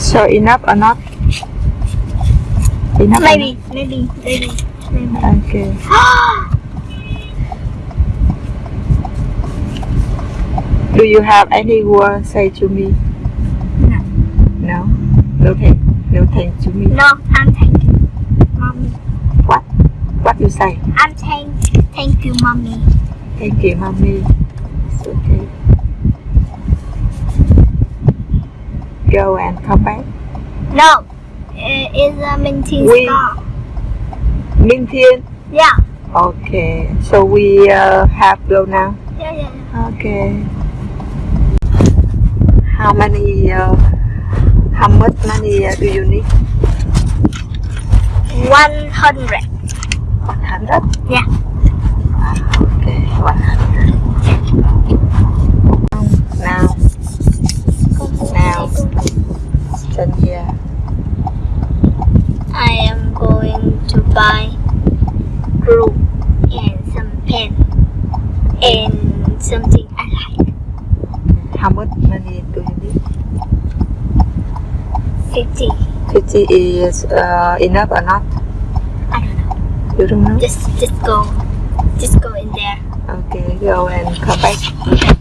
So enough or not? Enough or Maybe, maybe, maybe, maybe. not? Okay. Do you have any word say to me? No. No? No thank, no thank to me. no, I'm thank you, mommy. What you say? I'm thank, thank you, mommy. Thank you, mommy. It's okay. Go and come back. No, it is a minty We- star. Minh Thiên. Yeah, Okay. So we uh, have go now. yeah, yeah. yeah. Okay. How many? Uh, how much money uh, do you need? One hundred. One hundred. Yeah. Buy glue and some pen and something I like. How much money do you need? Fifty. Fifty is uh, enough or not? I don't know. You don't know. Just, just go, just go in there. Okay. Go and come back.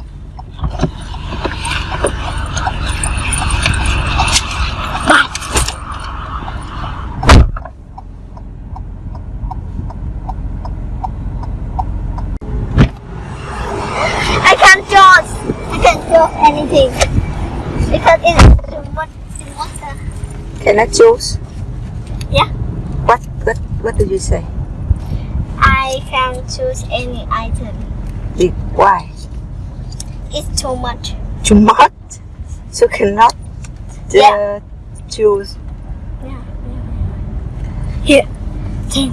I can't draw. I can't draw anything because it's too much too water. Can I choose? Yeah. What? What? What did you say? I can't choose any item. Big. Why? It's too much. Too much. So cannot uh, Yeah. choose. Yeah. Here. Ten.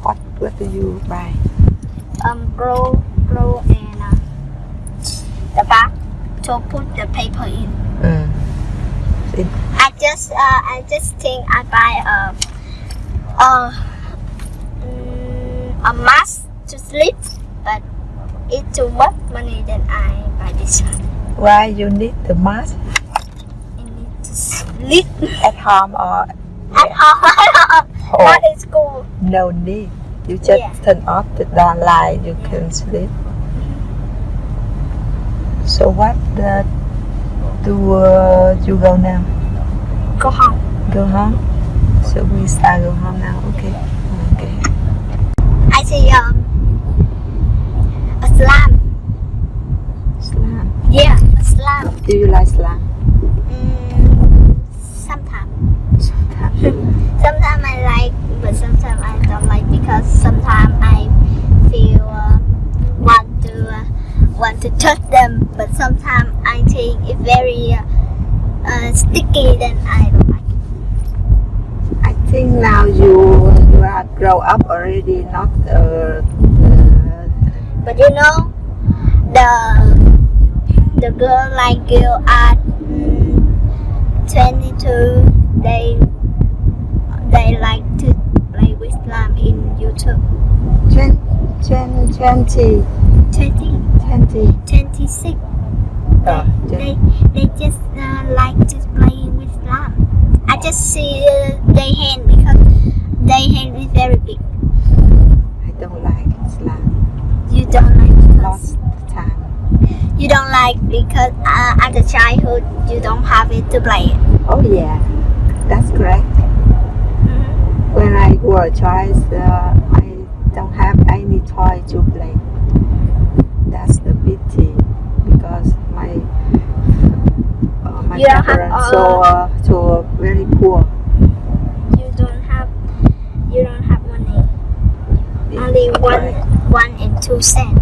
What? What do you buy? Um, grow, grow, and uh, the back to put the paper in. Mm. I just, uh, I just think I buy a, a, mm, a mask to sleep, but it's too much money. than I buy this one. Why you need the mask I need to sleep at home or at home, not in school. no need? You just Yeah. turn off the down light. You can sleep. So what the, do uh, you go now? Go home. Go home. So we start go home now. Okay. Okay. I see um a slime. Slam. Yeah, a slime. Do you like slam? Mm, sometimes. Sometimes. Sometimes I like, but sometimes I don't like because sometimes I feel uh, want to uh, want to touch them, but sometimes I think it's very uh, uh, sticky. Then I don't like. it. I think now you you are grow up already, not uh, But you know, the the girl like girl at mm, 22, they they like to play with slime in YouTube. 20, 20, 20, 20. 26. Uh, They they just uh, like just playing with slime. I just see uh, their hand because their hand is very big. I don't like slam. You don't like because Lost time. you don't like because uh, at the childhood you don't have it to play it. Oh yeah, that's correct. Mhm. When I was a child, uh, I don't have any toy to play. That's the pity because my uh, my You don't have, uh, so uh, so very poor. You don't have you don't have money. Only one Right. one and two cent.